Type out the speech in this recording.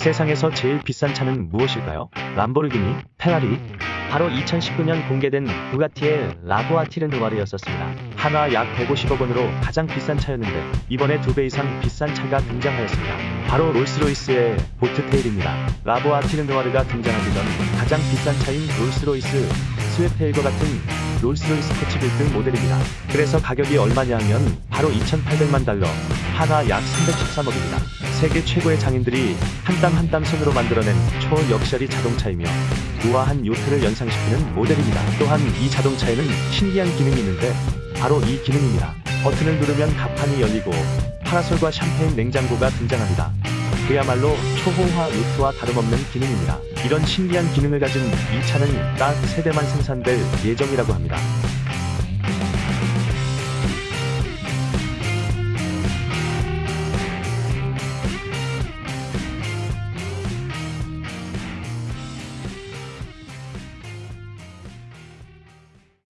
세상에서 제일 비싼 차는 무엇일까요? 람보르기니, 페라리? 바로 2019년 공개된 부가티의 La Voiture Noire였었습니다. 하나 약 150억 원으로 가장 비싼 차였는데 이번에 두 배 이상 비싼 차가 등장하였습니다. 바로 롤스로이스의 Boat Tail입니다. La Voiture Noire가 등장하기 전 가장 비싼 차인 롤스로이스 Sweptail과 같은 롤스로이스 coachbuild 모델입니다. 그래서 가격이 얼마냐 하면 바로 2,800만 달러, 하나 약 313억입니다. 세계 최고의 장인들이 한 땀 한 땀 손으로 만들어낸 초럭셔리 자동차이며 우아한 요트를 연상시키는 모델입니다. 또한 이 자동차에는 신기한 기능이 있는데 바로 이 기능입니다. 버튼을 누르면 가판이 열리고 파라솔과 샴페인 냉장고가 등장합니다. 그야말로 초호화 요트와 다름없는 기능입니다. 이런 신기한 기능을 가진 이 차는 딱 3대만 생산될 예정이라고 합니다.